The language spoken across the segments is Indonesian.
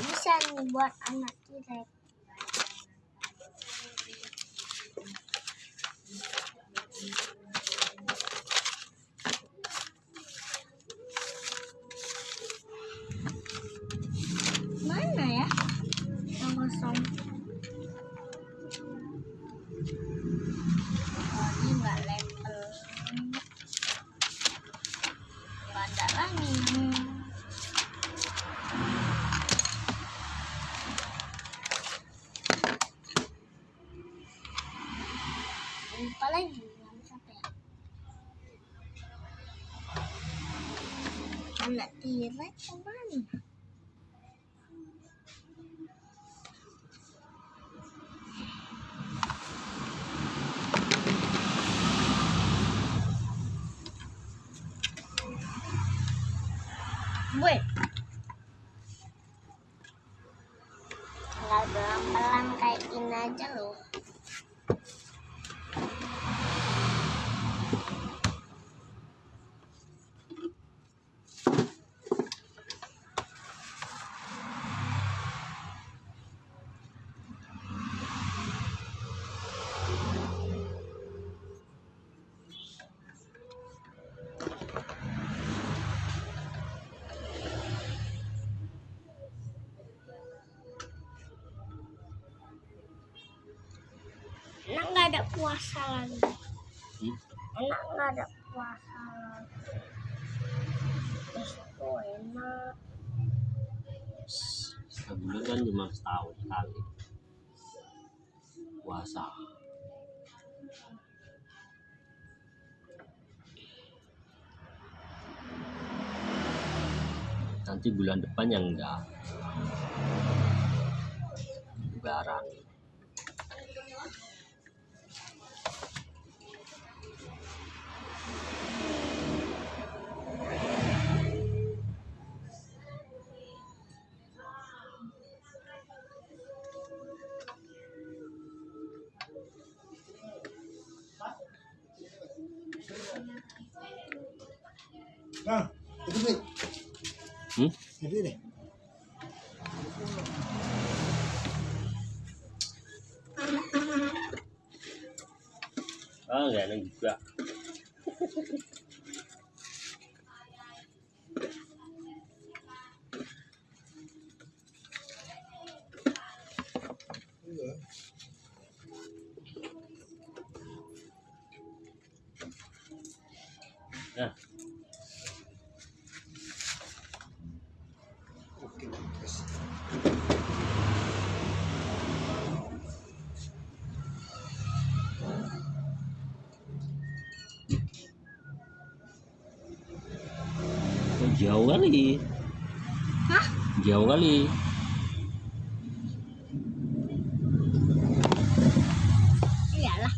bisa nih buat anak tirek Let's run. Wait. Puasa lagi. Hmm? Enak nggak ada puasa lagi. Besok enak. Sebulan kan cuma setahun sekali puasa. Nanti bulan depan yang enggak. Lebaran. Nah, itu deh. Hmm? Itu deh. Oh, jauh kali. Hah? Jauh kali. Iyalah.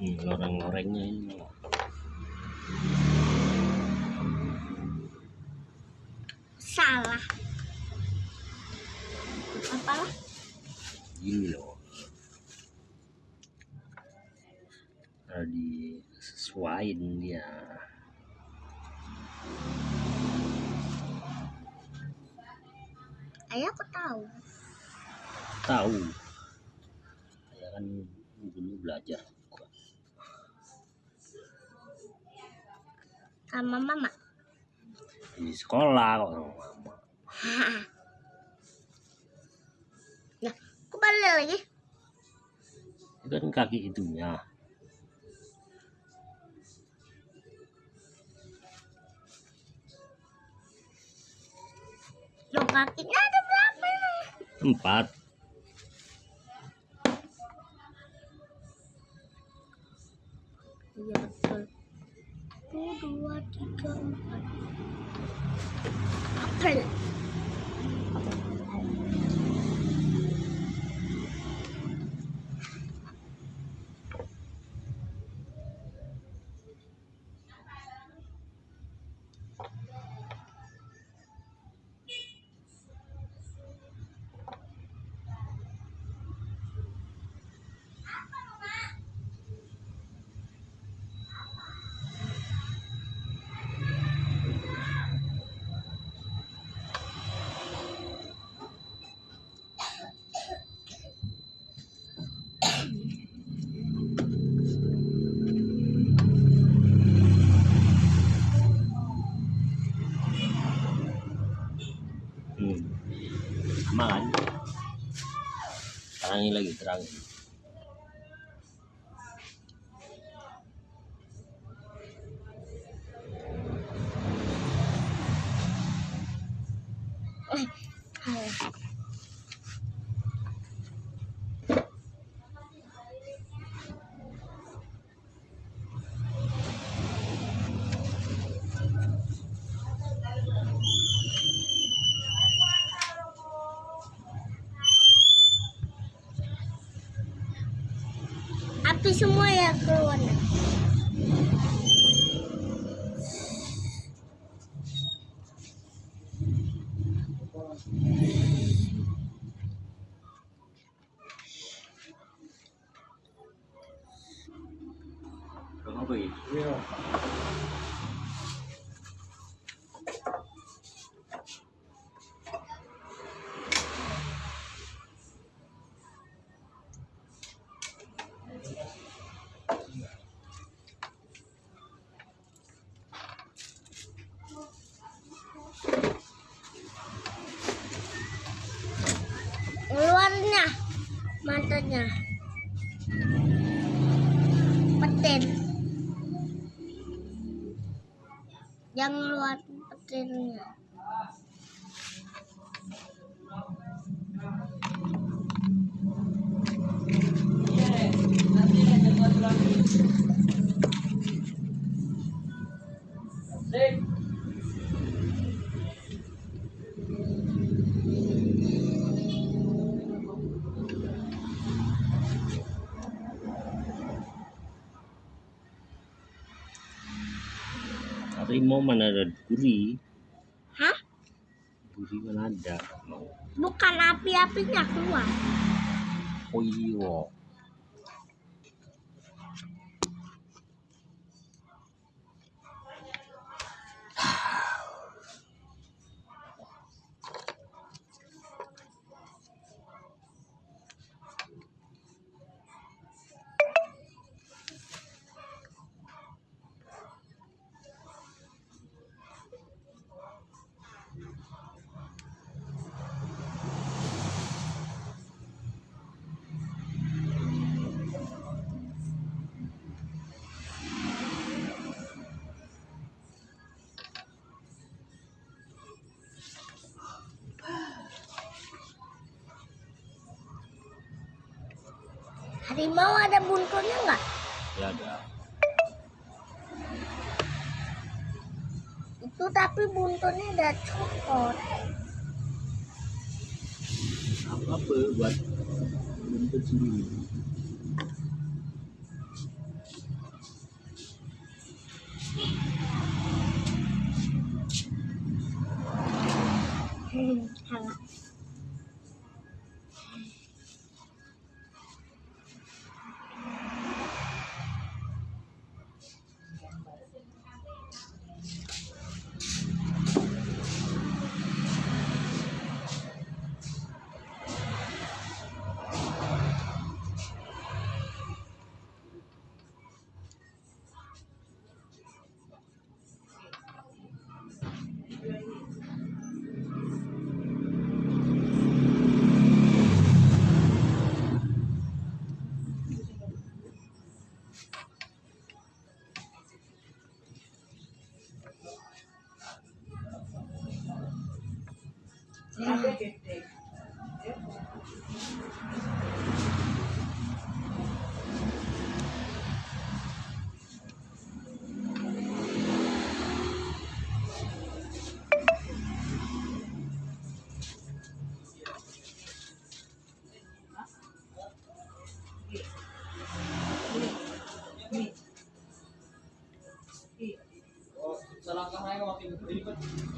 Hmm, loreng-lorengnya ini. Salah. Gini loh. Harus disesuaiin dia. Ayah aku tahu. Tahu. Saya kan dulu belajar. Sama mama. Di sekolah kok sama mama. Balik lagi. Itu kan kaki itunya. Loh, kakinya ada berapa? Empat. Iya betul. Satu, dua, tiga, empat. Apel. ilagi-drag. Api semua ya keluar. apa ya Iya. Keluarnya matanya. Petin. Yang luar mana ada duri Hah? duri mana ada Bukan api-apinya keluar. oh iya Harimau ada buntutnya nggak? ya ada Itu tapi buntutnya ada cokot. apa apa buat buntut sendiri Salamat kayo, makinig.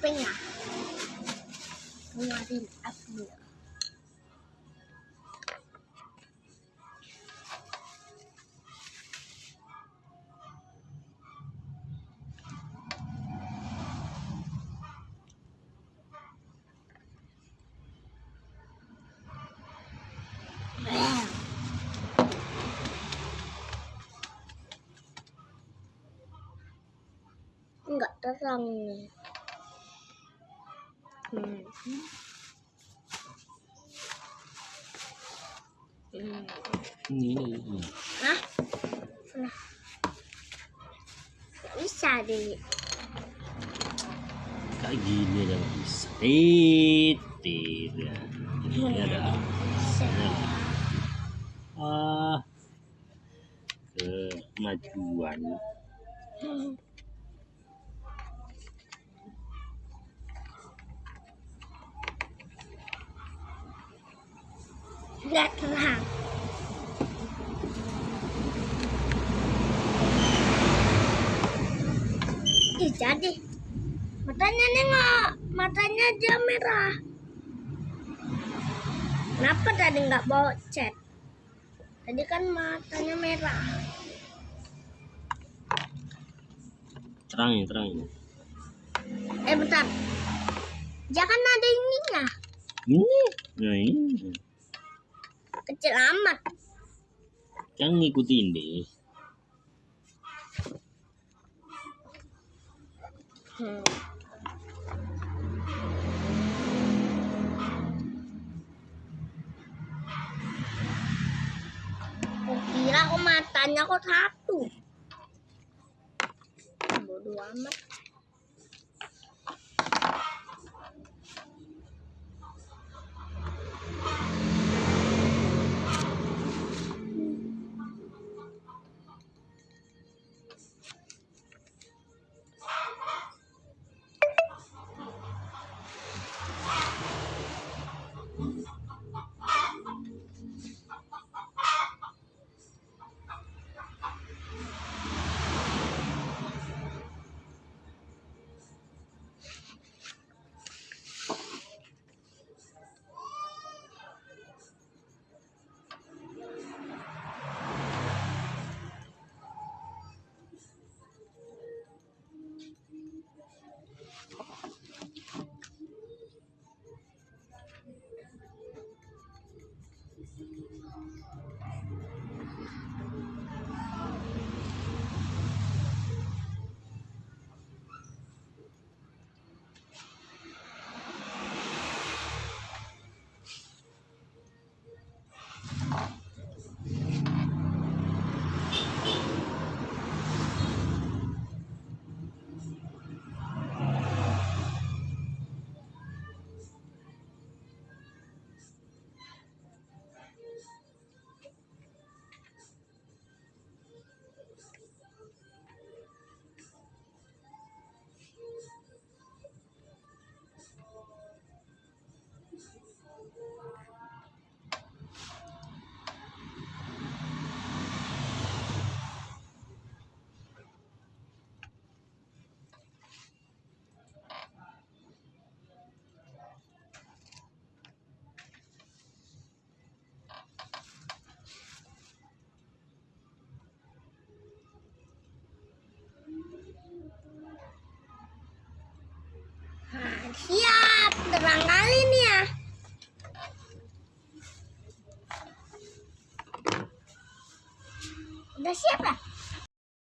Kupingnya keluarin api Enggak terang nih. Hmm. Hmm. Ini, ini. Nah, nah. Bisa deh. Kayak gini ada bisa. Eh, tidak. Ini. Ah, kemajuan. Nggak terang. Ih, jadi. Matanya nengok. Matanya aja merah. Kenapa tadi nggak bawa cat? Tadi kan matanya merah. Terang ya, terang ya. Eh, bentar. Jangan ada ininya. Ini, nah ini. Kecil amat. Yang ngikutin deh. Hmm. Aku kira kok matanya kok satu. Bodoh amat. Uhum.